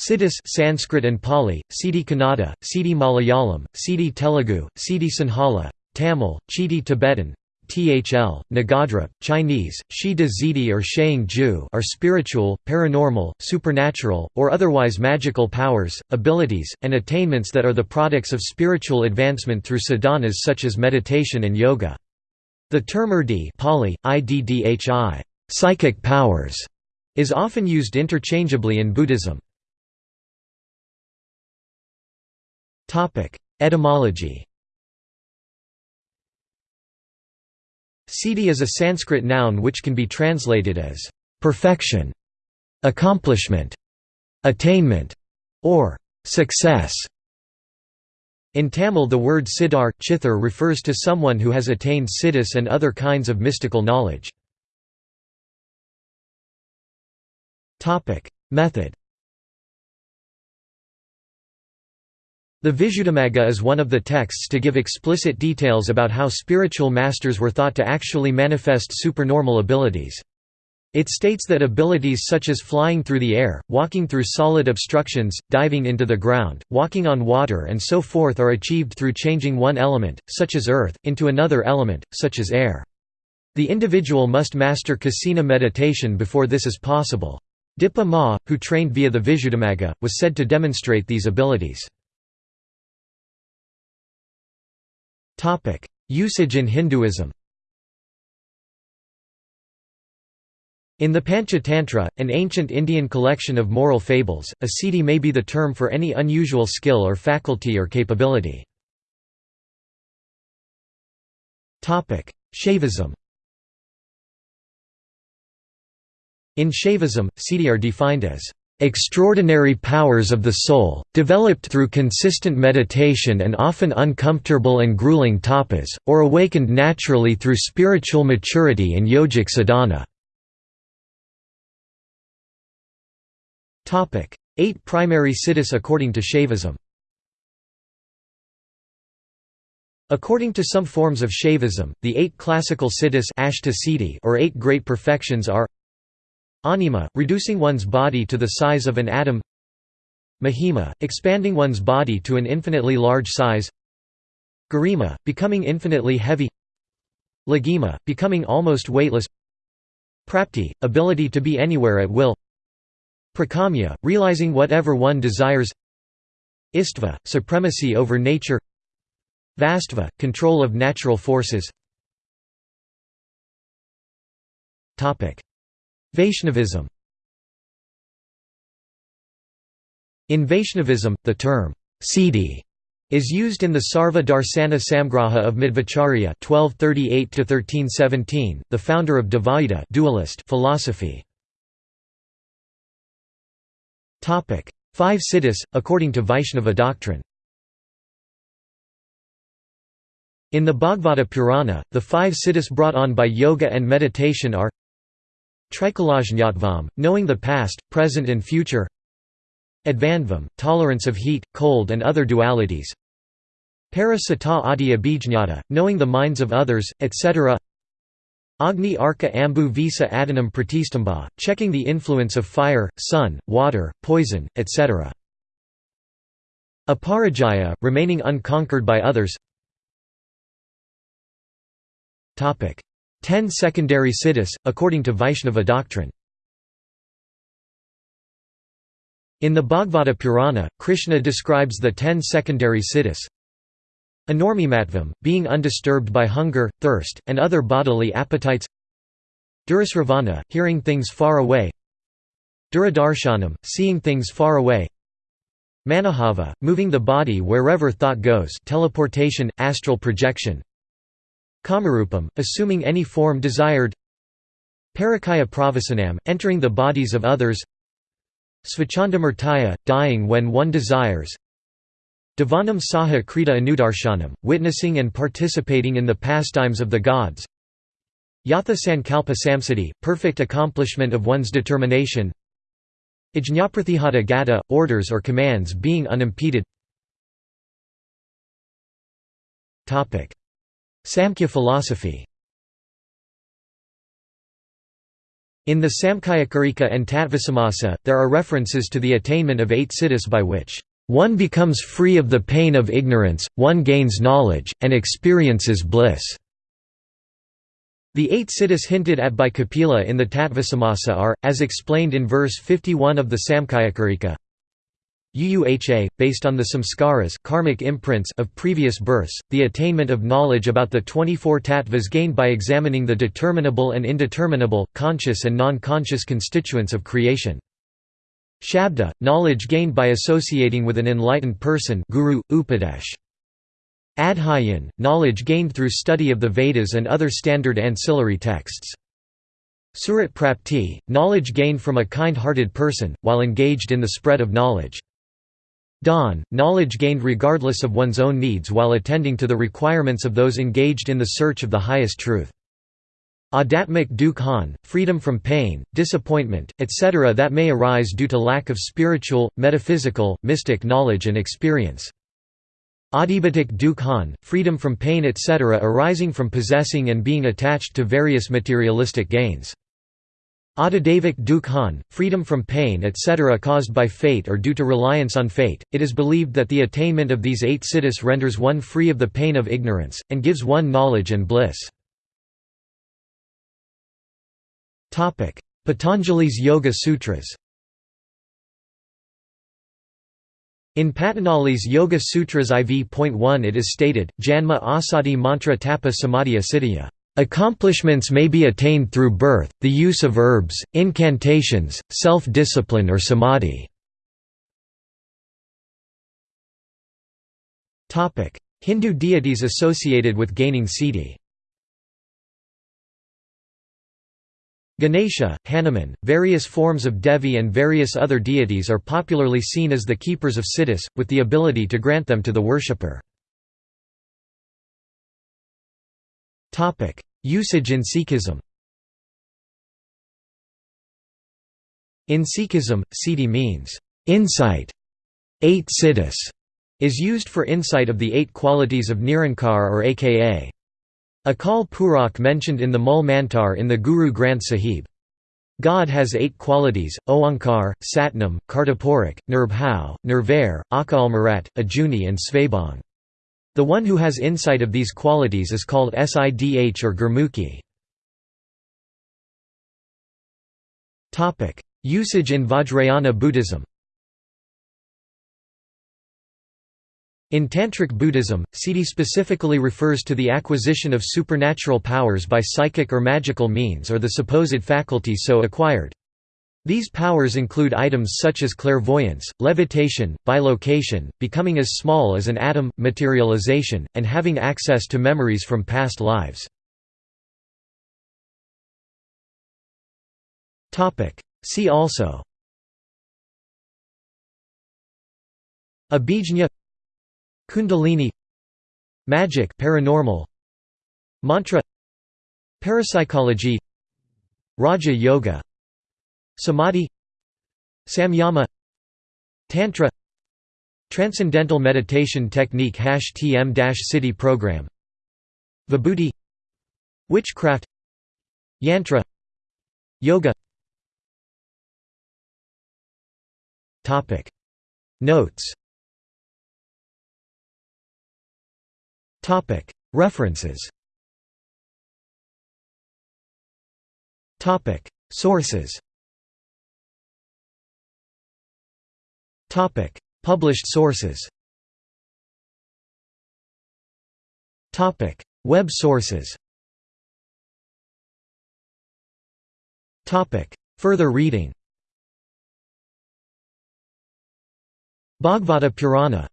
Siddhis Sanskrit and Pali, Siddhi Kannada, Siddhi Malayalam, Siddhi Telugu, Siddhi Sinhala, Tamil, Chiti Tibetan, Thl, Nagadra, Chinese, Shi De Zidi or Sheing Ju are spiritual, paranormal, supernatural, or otherwise magical powers, abilities, and attainments that are the products of spiritual advancement through sadhanas such as meditation and yoga. The term urdi Pali, iddhi, psychic powers, is often used interchangeably in Buddhism. Etymology Siddhi is a Sanskrit noun which can be translated as perfection, accomplishment, attainment, or success. In Tamil the word siddhar, chithar refers to someone who has attained siddhis and other kinds of mystical knowledge. Method The Visuddhimagga is one of the texts to give explicit details about how spiritual masters were thought to actually manifest supernormal abilities. It states that abilities such as flying through the air, walking through solid obstructions, diving into the ground, walking on water and so forth are achieved through changing one element, such as earth, into another element, such as air. The individual must master kasina meditation before this is possible. Dipa Ma, who trained via the Visuddhimagga, was said to demonstrate these abilities. Usage in Hinduism. In the Panchatantra, an ancient Indian collection of moral fables, a siddhi may be the term for any unusual skill or faculty or capability. Shaivism. In Shaivism, siddhi are defined as extraordinary powers of the soul, developed through consistent meditation and often uncomfortable and grueling tapas, or awakened naturally through spiritual maturity and yogic sadhana. Eight primary siddhis according to Shaivism According to some forms of Shaivism, the eight classical siddhis or eight great perfections are Anima, reducing one's body to the size of an atom. Mahima, expanding one's body to an infinitely large size. Garima, becoming infinitely heavy. Laghima, becoming almost weightless. Prapti, ability to be anywhere at will. Prakamya, realizing whatever one desires. Istva, supremacy over nature. Vastva, control of natural forces Vaishnavism. In Vaishnavism, the term siddhi is used in the Sarva Darsana Samgraha of Madhvacharya (1238–1317), the founder of Dvaita dualist philosophy. Five siddhis, according to Vaishnava doctrine. In the Bhagavata Purana, the five siddhis brought on by yoga and meditation are Trikalajñatvam, knowing the past, present and future Advanvam, tolerance of heat, cold and other dualities Parasata adi abhijñata, knowing the minds of others, etc. Agni arka ambu visa adanam pratistamba, checking the influence of fire, sun, water, poison, etc. Aparajaya, remaining unconquered by others Ten secondary siddhis, according to Vaishnava doctrine. In the Bhagavata Purana, Krishna describes the ten secondary siddhis. Anormimatvam, being undisturbed by hunger, thirst, and other bodily appetites. Durasravana, hearing things far away. Duradarshanam, seeing things far away. Manahava, moving the body wherever thought goes teleportation, astral projection Kamarupam, assuming any form desired. Parakaya pravasanam, entering the bodies of others. Svachandamurtaya, dying when one desires. Devanam saha krita anudarshanam, witnessing and participating in the pastimes of the gods. Yatha sankalpa samsiddhi, perfect accomplishment of one's determination. Ajñapratihata gata, orders or commands being unimpeded Samkhya philosophy In the Samkhyakarika and Tattvasamasa, there are references to the attainment of eight siddhis by which one becomes free of the pain of ignorance, one gains knowledge, and experiences bliss. The eight siddhis hinted at by Kapila in the Tattvasamasa are, as explained in verse 51 of the Samkhyakarika, UUHA, based on the samskaras karmic imprints of previous births, the attainment of knowledge about the 24 tattvas gained by examining the determinable and indeterminable, conscious and non-conscious constituents of creation. Shabda, knowledge gained by associating with an enlightened person guru, upadesh. Adhyayan, knowledge gained through study of the Vedas and other standard ancillary texts. Surat prapti, knowledge gained from a kind-hearted person, while engaged in the spread of knowledge. Dawn, knowledge gained regardless of one's own needs while attending to the requirements of those engaged in the search of the highest truth. Adatmic dukhan, freedom from pain, disappointment, etc. that may arise due to lack of spiritual, metaphysical, mystic knowledge and experience. Adhibatic dukhan, freedom from pain etc. arising from possessing and being attached to various materialistic gains. Adidavik dukhan, freedom from pain etc. caused by fate or due to reliance on fate. It is believed that the attainment of these eight siddhis renders one free of the pain of ignorance, and gives one knowledge and bliss. Patanjali's Yoga Sutras In Patanjali's Yoga Sutras IV.1 it is stated, Janma asati mantra tapa samadhi asiddhya. Accomplishments may be attained through birth, the use of herbs, incantations, self-discipline or samadhi. Hindu deities associated with gaining siddhi Ganesha, Hanuman, various forms of Devi and various other deities are popularly seen as the keepers of siddhis, with the ability to grant them to the worshipper. Usage in Sikhism In Sikhism, siddhi means, "...insight". Eight siddhis is used for insight of the eight qualities of Nirankar or aka. Akal Purakh mentioned in the Mul Mantar in the Guru Granth Sahib. God has eight qualities, Oankar, Satnam, Kartapurak, Nirbhau, Nirvair, Akal Marat, Ajuni and Svabhang. The one who has insight of these qualities is called Sidh or Gurmukhi. Usage in Vajrayana Buddhism In Tantric Buddhism, siddhi specifically refers to the acquisition of supernatural powers by psychic or magical means or the supposed faculty so acquired. These powers include items such as clairvoyance, levitation, bilocation, becoming as small as an atom, materialization, and having access to memories from past lives. See also Abhijna Kundalini Magic paranormal Mantra Parapsychology Raja Yoga Samadhi Samyama Tantra Transcendental Meditation Technique TM-Sidhi Program Vibhuti Witchcraft Yantra Yoga. Notes. References. Sources Topic: Published sources. Topic: Web sources. Topic: Further reading. Bhagavata Purana